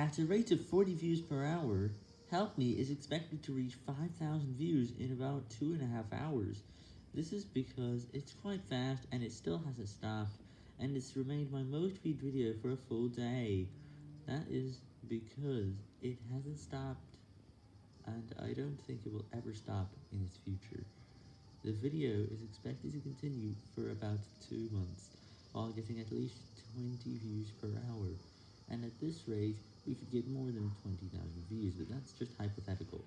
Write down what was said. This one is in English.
At a rate of 40 views per hour, Help Me is expected to reach 5,000 views in about two and a half hours. This is because it's quite fast and it still hasn't stopped, and it's remained my most viewed video for a full day. That is because it hasn't stopped, and I don't think it will ever stop in its future. The video is expected to continue for about two months, while getting at least 20 views per hour, and at this rate, we could get more than 20,000 views, but that's just hypothetical.